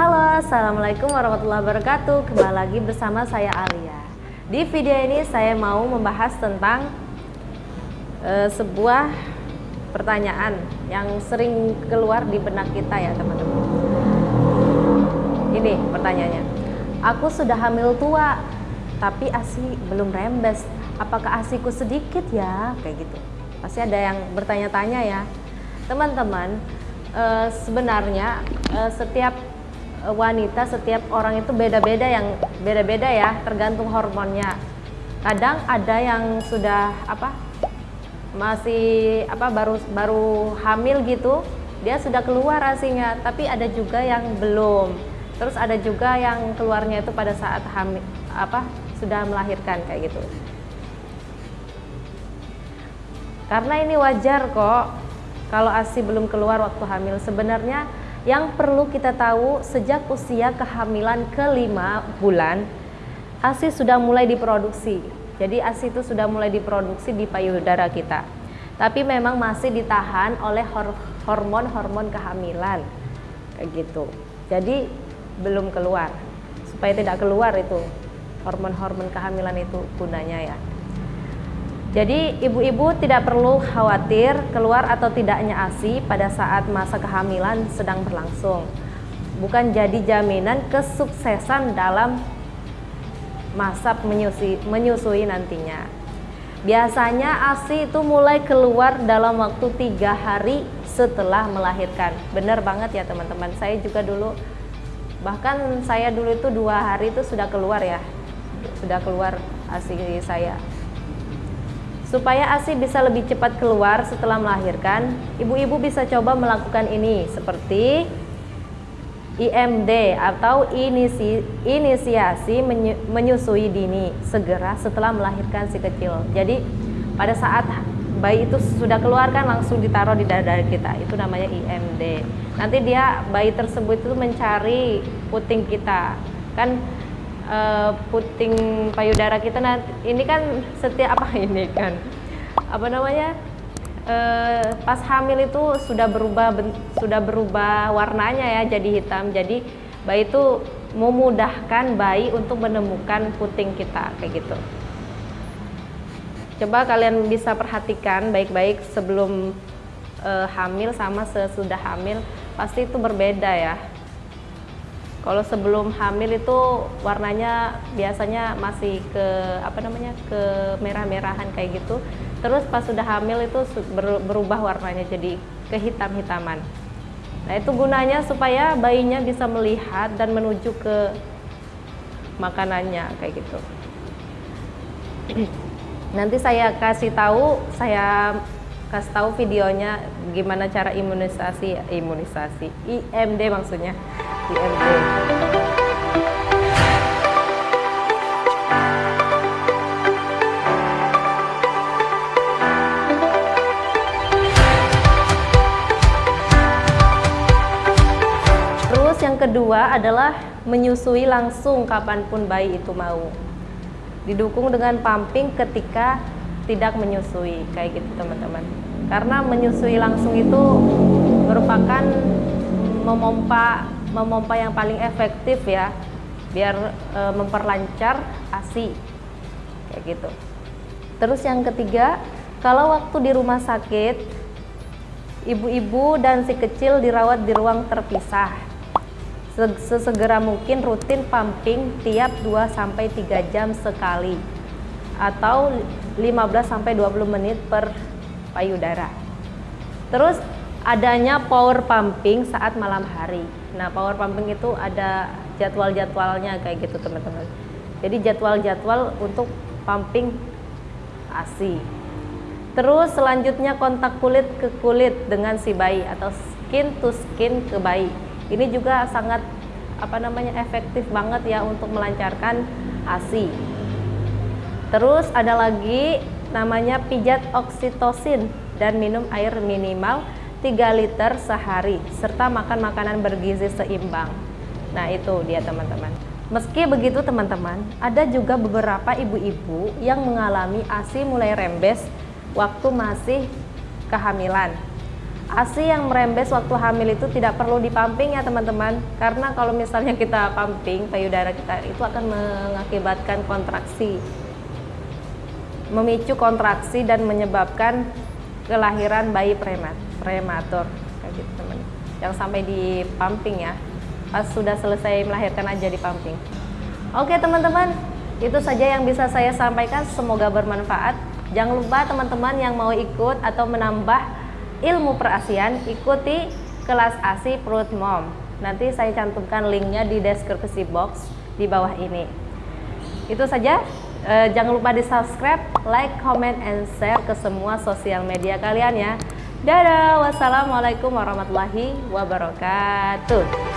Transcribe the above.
Halo, Assalamualaikum warahmatullahi wabarakatuh. Kembali lagi bersama saya Alia Di video ini saya mau membahas tentang uh, Sebuah pertanyaan yang sering keluar di benak kita ya teman-teman. Ini pertanyaannya. Aku sudah hamil tua Tapi ASI belum rembes. Apakah ASIku sedikit ya? Kayak gitu. Pasti ada yang bertanya-tanya ya. Teman-teman uh, Sebenarnya uh, setiap wanita setiap orang itu beda-beda yang beda-beda ya tergantung hormonnya. Kadang ada yang sudah apa masih apa baru baru hamil gitu dia sudah keluar asinya tapi ada juga yang belum. Terus ada juga yang keluarnya itu pada saat hamil apa sudah melahirkan kayak gitu. Karena ini wajar kok kalau asi belum keluar waktu hamil. Sebenarnya yang perlu kita tahu sejak usia kehamilan kelima bulan ASI sudah mulai diproduksi. Jadi ASI itu sudah mulai diproduksi di payudara kita. Tapi memang masih ditahan oleh hormon-hormon kehamilan. Kayak gitu. Jadi belum keluar. Supaya tidak keluar itu hormon-hormon kehamilan itu gunanya ya. Jadi ibu-ibu tidak perlu khawatir keluar atau tidaknya ASI pada saat masa kehamilan sedang berlangsung. Bukan jadi jaminan kesuksesan dalam masa menyusui, menyusui nantinya. Biasanya ASI itu mulai keluar dalam waktu tiga hari setelah melahirkan. Benar banget ya teman-teman. Saya juga dulu, bahkan saya dulu itu dua hari itu sudah keluar ya, sudah keluar ASI saya. Supaya ASI bisa lebih cepat keluar setelah melahirkan, ibu-ibu bisa coba melakukan ini seperti IMD atau inisi, inisiasi menyusui dini segera setelah melahirkan si kecil. Jadi pada saat bayi itu sudah keluar kan langsung ditaruh di dada kita, itu namanya IMD. Nanti dia bayi tersebut itu mencari puting kita. Kan uh, puting payudara kita nanti ini kan setiap apa ini kan apa namanya uh, pas hamil itu sudah berubah sudah berubah warnanya ya jadi hitam. Jadi bayi itu memudahkan bayi untuk menemukan puting kita kayak gitu. Coba kalian bisa perhatikan baik-baik sebelum uh, hamil sama sesudah hamil pasti itu berbeda ya kalau sebelum hamil itu warnanya biasanya masih ke apa namanya ke merah-merahan kayak gitu. Terus pas sudah hamil itu berubah warnanya jadi kehitam-hitaman. Nah itu gunanya supaya bayinya bisa melihat dan menuju ke makanannya kayak gitu. Nanti saya kasih tahu, saya kasih tahu videonya gimana cara imunisasi imunisasi IMD maksudnya Terus yang kedua adalah menyusui langsung kapan pun bayi itu mau. Didukung dengan pumping ketika tidak menyusui kayak gitu teman-teman. Karena menyusui langsung itu merupakan memompa memompa yang paling efektif ya biar e, memperlancar ASI kayak gitu. Terus yang ketiga kalau waktu di rumah sakit ibu-ibu dan si kecil dirawat di ruang terpisah. Sesegera mungkin rutin pumping tiap 2-3 jam sekali atau 15-20 menit per payudara. Terus adanya power pumping saat malam hari. Nah, power pumping itu ada jadwal-jadwalnya kayak gitu teman-teman. Jadi jadwal-jadwal untuk pumping ASI. Terus selanjutnya kontak kulit ke kulit dengan si bayi atau skin to skin ke bayi. Ini juga sangat apa namanya efektif banget ya untuk melancarkan ASI. Terus ada lagi namanya pijat oksitosin dan minum air minimal 3 liter sehari serta makan makanan bergizi seimbang. Nah, itu dia teman-teman. Meski begitu teman-teman, ada juga beberapa ibu-ibu yang mengalami ASI mulai rembes waktu masih kehamilan. ASI yang merembes waktu hamil itu tidak perlu dipamping ya teman-teman karena kalau misalnya kita pumping payudara kita itu akan mengakibatkan kontraksi memicu kontraksi dan menyebabkan kelahiran bayi premat prematur kayak gitu teman yang sampai di pumping ya. Pas sudah selesai melahirkan aja di pumping. Oke teman-teman. Itu saja yang bisa saya sampaikan. Semoga bermanfaat. Jangan lupa teman-teman yang mau ikut atau menambah ilmu perasian ikuti kelas ASI Perut Mom. Nanti saya cantumkan linknya di deskripsi box di bawah ini. Itu saja. Uh, jangan lupa di subscribe, like, comment, and share ke semua sosial media kalian ya. Dadah, wassalamualaikum warahmatullahi wabarakatuh.